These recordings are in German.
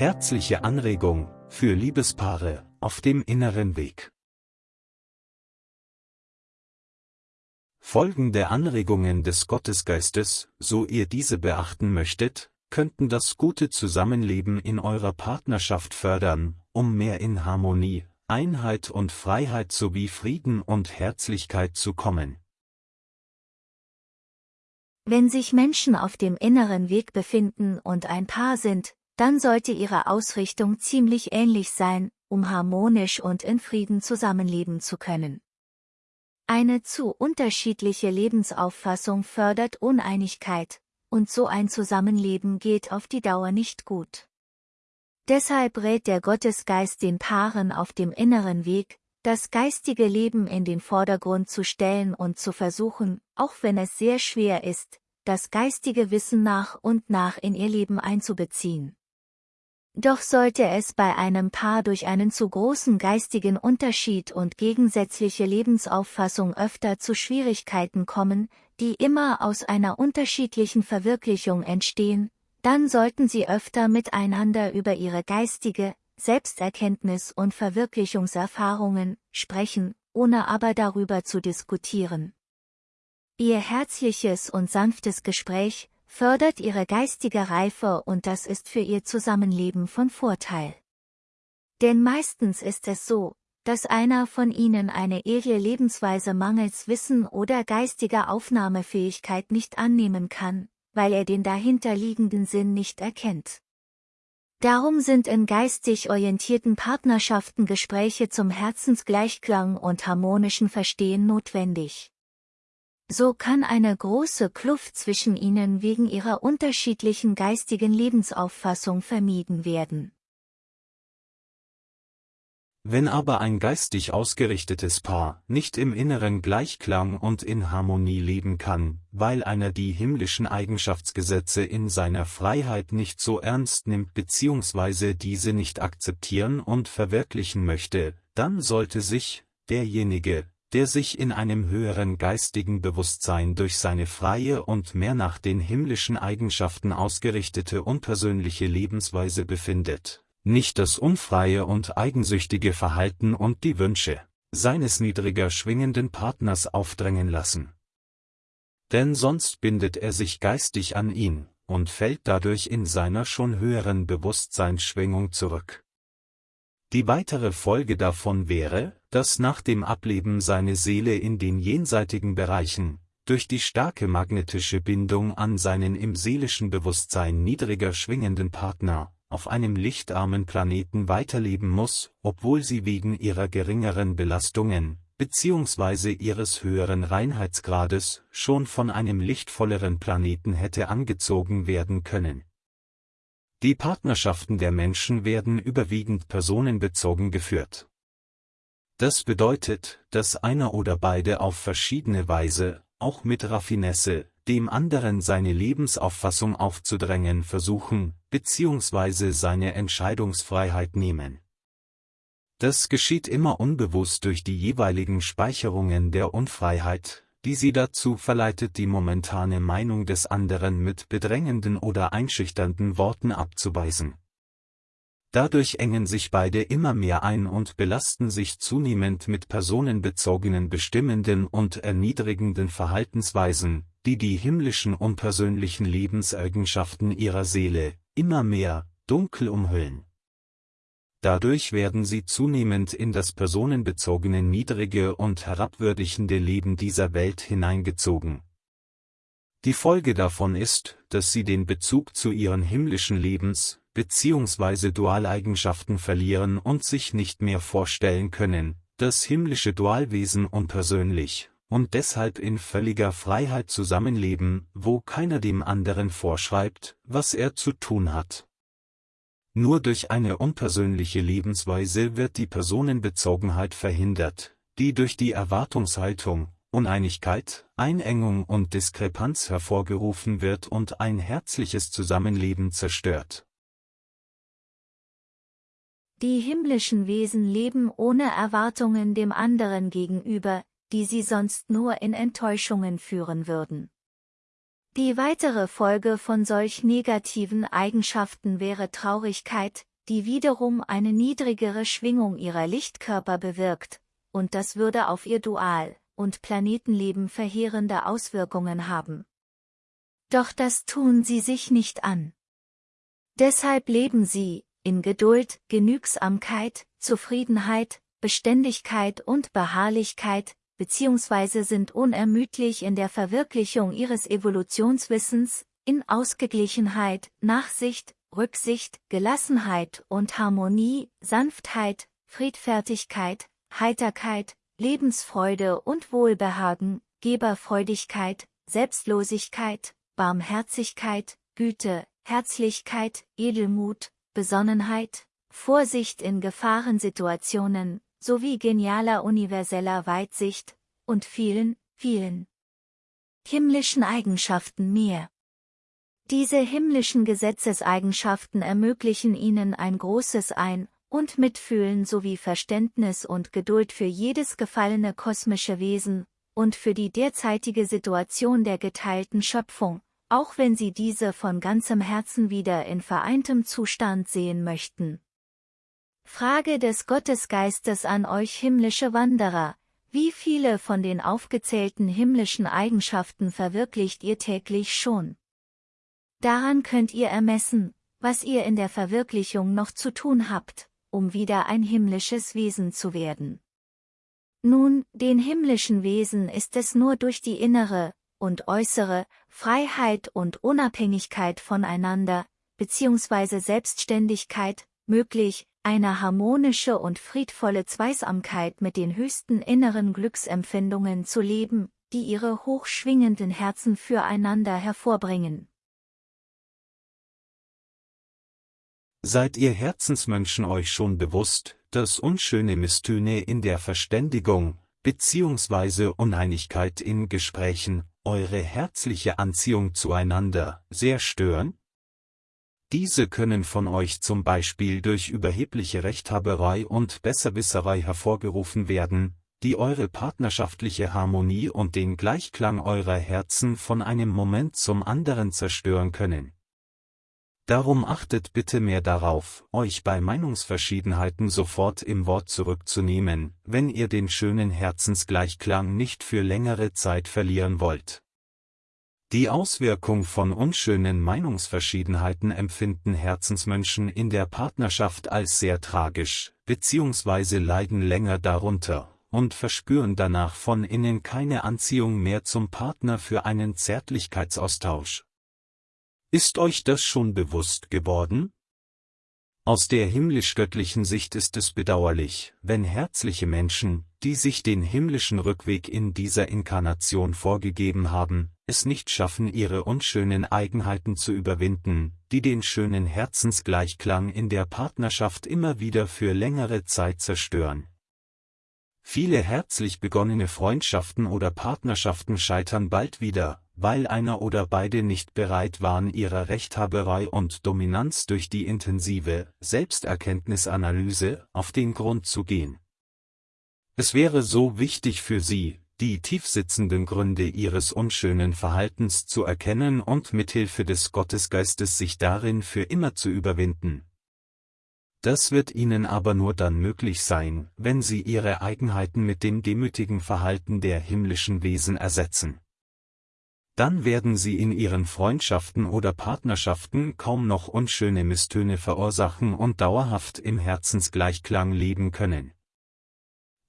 Herzliche Anregung für Liebespaare auf dem inneren Weg. Folgende Anregungen des Gottesgeistes, so ihr diese beachten möchtet, könnten das gute Zusammenleben in eurer Partnerschaft fördern, um mehr in Harmonie, Einheit und Freiheit sowie Frieden und Herzlichkeit zu kommen. Wenn sich Menschen auf dem inneren Weg befinden und ein Paar sind, dann sollte ihre Ausrichtung ziemlich ähnlich sein, um harmonisch und in Frieden zusammenleben zu können. Eine zu unterschiedliche Lebensauffassung fördert Uneinigkeit, und so ein Zusammenleben geht auf die Dauer nicht gut. Deshalb rät der Gottesgeist den Paaren auf dem inneren Weg, das geistige Leben in den Vordergrund zu stellen und zu versuchen, auch wenn es sehr schwer ist, das geistige Wissen nach und nach in ihr Leben einzubeziehen. Doch sollte es bei einem Paar durch einen zu großen geistigen Unterschied und gegensätzliche Lebensauffassung öfter zu Schwierigkeiten kommen, die immer aus einer unterschiedlichen Verwirklichung entstehen, dann sollten sie öfter miteinander über ihre geistige, Selbsterkenntnis und Verwirklichungserfahrungen sprechen, ohne aber darüber zu diskutieren. Ihr herzliches und sanftes Gespräch fördert ihre geistige Reife und das ist für ihr Zusammenleben von Vorteil. Denn meistens ist es so, dass einer von ihnen eine edle Lebensweise mangels Wissen oder geistiger Aufnahmefähigkeit nicht annehmen kann, weil er den dahinterliegenden Sinn nicht erkennt. Darum sind in geistig orientierten Partnerschaften Gespräche zum Herzensgleichklang und harmonischen Verstehen notwendig. So kann eine große Kluft zwischen ihnen wegen ihrer unterschiedlichen geistigen Lebensauffassung vermieden werden. Wenn aber ein geistig ausgerichtetes Paar nicht im inneren Gleichklang und in Harmonie leben kann, weil einer die himmlischen Eigenschaftsgesetze in seiner Freiheit nicht so ernst nimmt bzw. diese nicht akzeptieren und verwirklichen möchte, dann sollte sich, derjenige, der sich in einem höheren geistigen Bewusstsein durch seine freie und mehr nach den himmlischen Eigenschaften ausgerichtete unpersönliche Lebensweise befindet, nicht das unfreie und eigensüchtige Verhalten und die Wünsche seines niedriger schwingenden Partners aufdrängen lassen. Denn sonst bindet er sich geistig an ihn und fällt dadurch in seiner schon höheren Bewusstseinsschwingung zurück. Die weitere Folge davon wäre, dass nach dem Ableben seine Seele in den jenseitigen Bereichen, durch die starke magnetische Bindung an seinen im seelischen Bewusstsein niedriger schwingenden Partner, auf einem lichtarmen Planeten weiterleben muss, obwohl sie wegen ihrer geringeren Belastungen, beziehungsweise ihres höheren Reinheitsgrades, schon von einem lichtvolleren Planeten hätte angezogen werden können. Die Partnerschaften der Menschen werden überwiegend personenbezogen geführt. Das bedeutet, dass einer oder beide auf verschiedene Weise, auch mit Raffinesse, dem anderen seine Lebensauffassung aufzudrängen versuchen, beziehungsweise seine Entscheidungsfreiheit nehmen. Das geschieht immer unbewusst durch die jeweiligen Speicherungen der Unfreiheit, die sie dazu verleitet die momentane Meinung des anderen mit bedrängenden oder einschüchternden Worten abzuweisen. Dadurch engen sich beide immer mehr ein und belasten sich zunehmend mit personenbezogenen bestimmenden und erniedrigenden Verhaltensweisen, die die himmlischen unpersönlichen Lebenseigenschaften ihrer Seele, immer mehr, dunkel umhüllen. Dadurch werden sie zunehmend in das personenbezogene niedrige und herabwürdigende Leben dieser Welt hineingezogen. Die Folge davon ist, dass sie den Bezug zu ihren himmlischen Lebens- bzw. Dualeigenschaften verlieren und sich nicht mehr vorstellen können, das himmlische Dualwesen unpersönlich, und deshalb in völliger Freiheit zusammenleben, wo keiner dem anderen vorschreibt, was er zu tun hat. Nur durch eine unpersönliche Lebensweise wird die Personenbezogenheit verhindert, die durch die Erwartungshaltung, Uneinigkeit, Einengung und Diskrepanz hervorgerufen wird und ein herzliches Zusammenleben zerstört. Die himmlischen Wesen leben ohne Erwartungen dem anderen gegenüber, die sie sonst nur in Enttäuschungen führen würden. Die weitere Folge von solch negativen Eigenschaften wäre Traurigkeit, die wiederum eine niedrigere Schwingung ihrer Lichtkörper bewirkt, und das würde auf ihr Dual- und Planetenleben verheerende Auswirkungen haben. Doch das tun sie sich nicht an. Deshalb leben sie, in Geduld, Genügsamkeit, Zufriedenheit, Beständigkeit und Beharrlichkeit, beziehungsweise sind unermüdlich in der Verwirklichung ihres Evolutionswissens, in Ausgeglichenheit, Nachsicht, Rücksicht, Gelassenheit und Harmonie, Sanftheit, Friedfertigkeit, Heiterkeit, Lebensfreude und Wohlbehagen, Geberfreudigkeit, Selbstlosigkeit, Barmherzigkeit, Güte, Herzlichkeit, Edelmut, Besonnenheit, Vorsicht in Gefahrensituationen, sowie genialer universeller Weitsicht, und vielen, vielen himmlischen Eigenschaften mehr. Diese himmlischen Gesetzeseigenschaften ermöglichen ihnen ein großes Ein- und Mitfühlen sowie Verständnis und Geduld für jedes gefallene kosmische Wesen und für die derzeitige Situation der geteilten Schöpfung, auch wenn sie diese von ganzem Herzen wieder in vereintem Zustand sehen möchten. Frage des Gottesgeistes an euch himmlische Wanderer, wie viele von den aufgezählten himmlischen Eigenschaften verwirklicht ihr täglich schon? Daran könnt ihr ermessen, was ihr in der Verwirklichung noch zu tun habt, um wieder ein himmlisches Wesen zu werden. Nun, den himmlischen Wesen ist es nur durch die innere und äußere Freiheit und Unabhängigkeit voneinander, beziehungsweise Selbstständigkeit, möglich, eine harmonische und friedvolle Zweisamkeit mit den höchsten inneren Glücksempfindungen zu leben, die ihre hochschwingenden Herzen füreinander hervorbringen. Seid ihr Herzensmenschen euch schon bewusst, dass unschöne Misstöne in der Verständigung, beziehungsweise Uneinigkeit in Gesprächen, eure herzliche Anziehung zueinander sehr stören? Diese können von euch zum Beispiel durch überhebliche Rechthaberei und Besserwisserei hervorgerufen werden, die eure partnerschaftliche Harmonie und den Gleichklang eurer Herzen von einem Moment zum anderen zerstören können. Darum achtet bitte mehr darauf, euch bei Meinungsverschiedenheiten sofort im Wort zurückzunehmen, wenn ihr den schönen Herzensgleichklang nicht für längere Zeit verlieren wollt. Die Auswirkung von unschönen Meinungsverschiedenheiten empfinden Herzensmenschen in der Partnerschaft als sehr tragisch, beziehungsweise leiden länger darunter und verspüren danach von innen keine Anziehung mehr zum Partner für einen Zärtlichkeitsaustausch. Ist euch das schon bewusst geworden? Aus der himmlisch-göttlichen Sicht ist es bedauerlich, wenn herzliche Menschen, die sich den himmlischen Rückweg in dieser Inkarnation vorgegeben haben, es nicht schaffen ihre unschönen Eigenheiten zu überwinden, die den schönen Herzensgleichklang in der Partnerschaft immer wieder für längere Zeit zerstören. Viele herzlich begonnene Freundschaften oder Partnerschaften scheitern bald wieder, weil einer oder beide nicht bereit waren ihrer Rechthaberei und Dominanz durch die intensive Selbsterkenntnisanalyse auf den Grund zu gehen. Es wäre so wichtig für sie, die tiefsitzenden Gründe ihres unschönen Verhaltens zu erkennen und mithilfe des Gottesgeistes sich darin für immer zu überwinden. Das wird ihnen aber nur dann möglich sein, wenn sie ihre Eigenheiten mit dem demütigen Verhalten der himmlischen Wesen ersetzen dann werden sie in ihren Freundschaften oder Partnerschaften kaum noch unschöne Misstöne verursachen und dauerhaft im Herzensgleichklang leben können.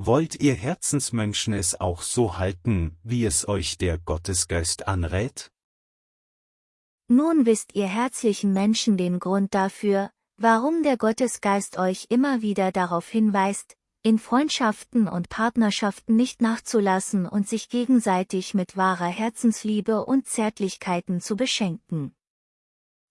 Wollt ihr Herzensmenschen es auch so halten, wie es euch der Gottesgeist anrät? Nun wisst ihr herzlichen Menschen den Grund dafür, warum der Gottesgeist euch immer wieder darauf hinweist, in Freundschaften und Partnerschaften nicht nachzulassen und sich gegenseitig mit wahrer Herzensliebe und Zärtlichkeiten zu beschenken.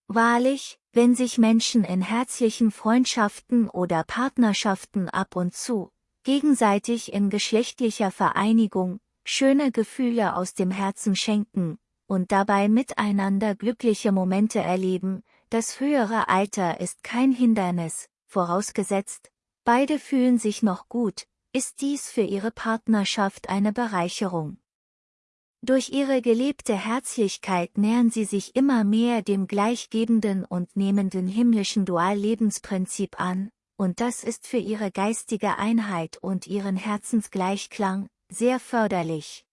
Wahrlich, wenn sich Menschen in herzlichen Freundschaften oder Partnerschaften ab und zu, gegenseitig in geschlechtlicher Vereinigung, schöne Gefühle aus dem Herzen schenken und dabei miteinander glückliche Momente erleben, das höhere Alter ist kein Hindernis, vorausgesetzt, Beide fühlen sich noch gut, ist dies für ihre Partnerschaft eine Bereicherung. Durch ihre gelebte Herzlichkeit nähern sie sich immer mehr dem gleichgebenden und nehmenden himmlischen Duallebensprinzip an, und das ist für ihre geistige Einheit und ihren Herzensgleichklang sehr förderlich.